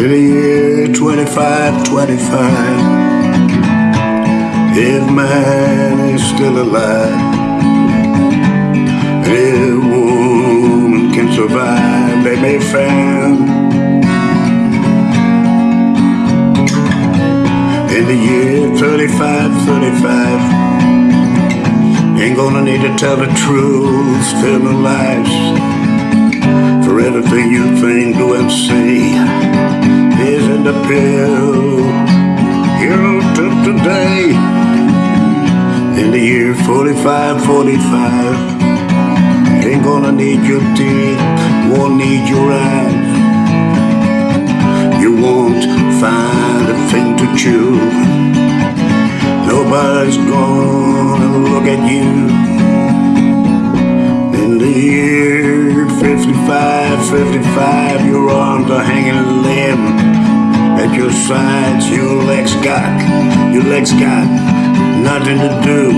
In the year 25, 25 If man is still alive If woman can survive They may find. In the year 35, 35 Ain't gonna need to tell the truth, the lives For everything you think, and say Is in the pill. Here to today In the year 45, 45 Ain't gonna need your teeth, won't need your eyes. You won't find a thing to chew. Nobody's gonna look at you In the year 55, 55 Your arms are hanging limb At your sides, your legs got Your legs got nothing to do.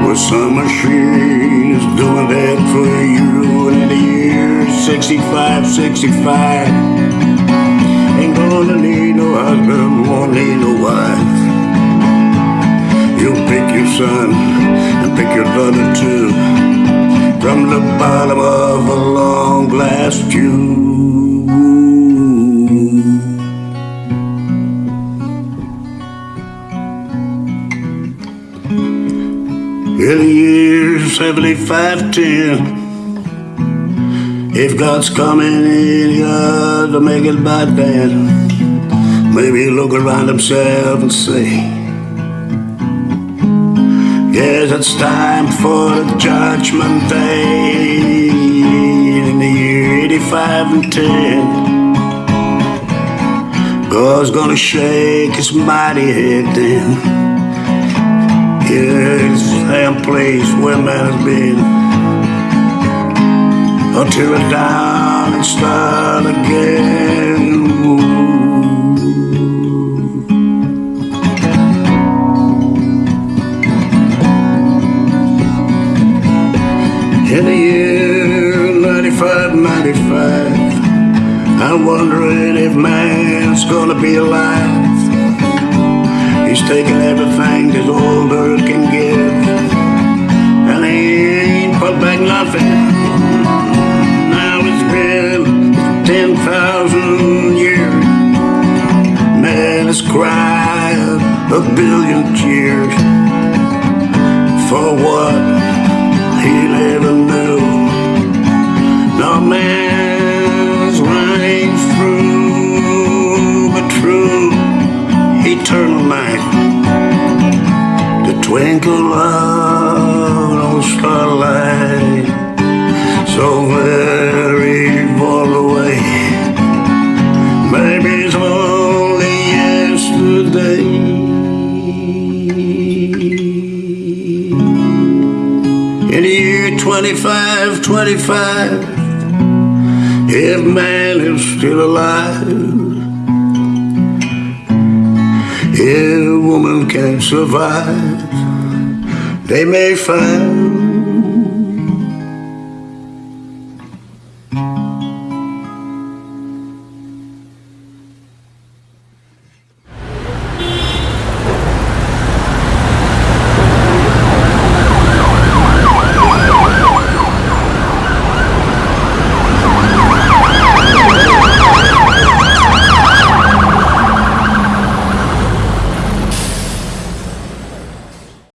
Well, some machine is doing that for you And in the year 65, 65 Ain't gonna need no husband, won't need no wife. You'll pick your son and pick your daughter too From the bottom of a long glass tube. In the year 7510 If God's coming in here to make it by then. Maybe look around himself and say Yes, it's time for the judgment day In the year 85 and 10 God's gonna shake his mighty head then. It's same place where man has been. Until it down and start again In the year 95, 95 I'm wondering if man's gonna be alive. He's taking everything this old earth can give And he ain't put back nothing. Now it's been 10,000 years. Man has cried a billion tears For what he never twinkle of no starlight, so very far away. Maybe it's only yesterday. In the year 25, 25 If man is still alive If woman can survive. They may find